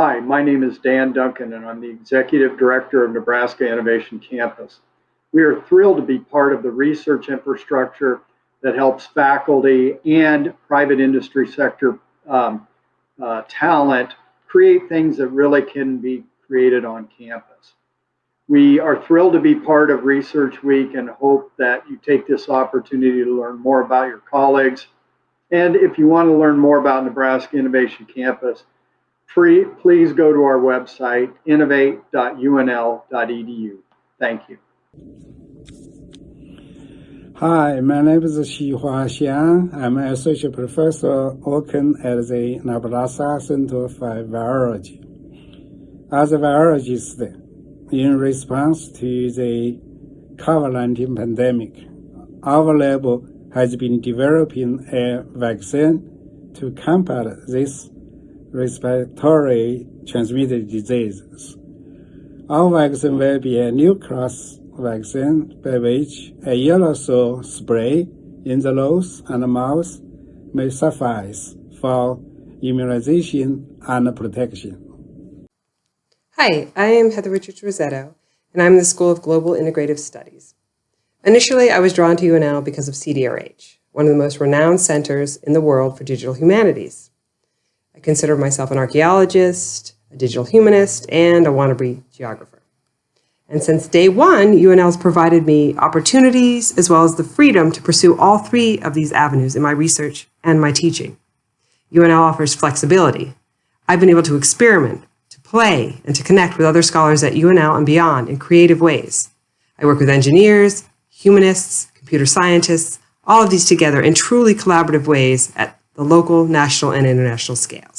Hi, my name is Dan Duncan, and I'm the Executive Director of Nebraska Innovation Campus. We are thrilled to be part of the research infrastructure that helps faculty and private industry sector um, uh, talent create things that really can be created on campus. We are thrilled to be part of Research Week and hope that you take this opportunity to learn more about your colleagues. And if you want to learn more about Nebraska Innovation Campus, please go to our website, innovate.unl.edu. Thank you. Hi, my name is Xihua Xiang. I'm an associate professor working at the Nebraska Center for Virology. As a virologist, in response to the COVID-19 pandemic, our lab has been developing a vaccine to combat this respiratory transmitted diseases. Our vaccine will be a new class vaccine by which a aerosol spray in the nose and mouth may suffice for immunization and protection. Hi, I am Heather Richards Rissetto, and I'm in the School of Global Integrative Studies. Initially, I was drawn to UNL because of CDRH, one of the most renowned centers in the world for digital humanities. I consider myself an archaeologist, a digital humanist, and a wannabe geographer. And since day one, UNL has provided me opportunities as well as the freedom to pursue all three of these avenues in my research and my teaching. UNL offers flexibility. I've been able to experiment, to play, and to connect with other scholars at UNL and beyond in creative ways. I work with engineers, humanists, computer scientists, all of these together in truly collaborative ways at the local, national, and international scales.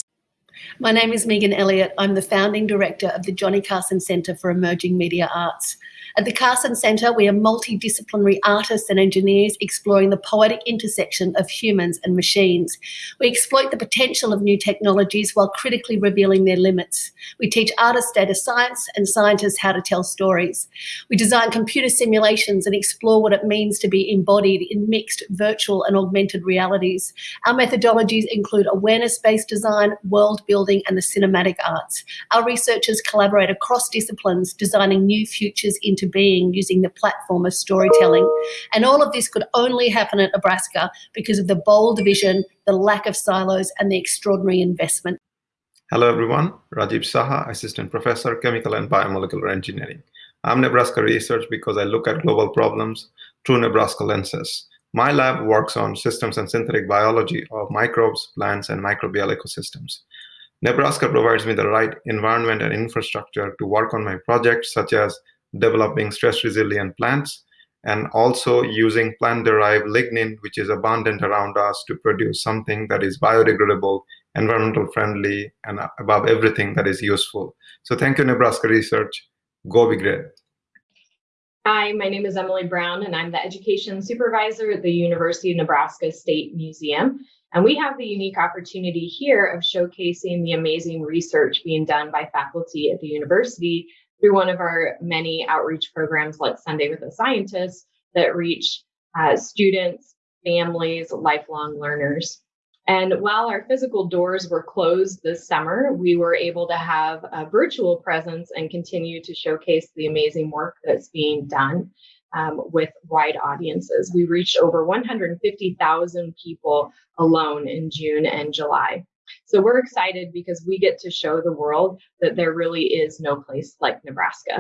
My name is Megan Elliott. I'm the founding director of the Johnny Carson Centre for Emerging Media Arts. At the Carson Centre, we are multidisciplinary artists and engineers exploring the poetic intersection of humans and machines. We exploit the potential of new technologies while critically revealing their limits. We teach artists data science and scientists how to tell stories. We design computer simulations and explore what it means to be embodied in mixed virtual and augmented realities. Our methodologies include awareness-based design, world building, and the cinematic arts. Our researchers collaborate across disciplines, designing new futures into being using the platform of storytelling. And all of this could only happen at Nebraska because of the bold vision, the lack of silos, and the extraordinary investment. Hello, everyone. Rajib Saha, Assistant Professor, Chemical and Biomolecular Engineering. I'm Nebraska Research because I look at global problems through Nebraska lenses. My lab works on systems and synthetic biology of microbes, plants, and microbial ecosystems. Nebraska provides me the right environment and infrastructure to work on my projects, such as developing stress-resilient plants, and also using plant-derived lignin, which is abundant around us to produce something that is biodegradable, environmental friendly, and above everything that is useful. So thank you, Nebraska Research. Go be great. Hi, my name is Emily Brown, and I'm the Education Supervisor at the University of Nebraska State Museum. And we have the unique opportunity here of showcasing the amazing research being done by faculty at the university through one of our many outreach programs like Sunday with a Scientist that reach uh, students, families, lifelong learners. And while our physical doors were closed this summer, we were able to have a virtual presence and continue to showcase the amazing work that's being done um, with wide audiences. We reached over 150,000 people alone in June and July. So we're excited because we get to show the world that there really is no place like Nebraska.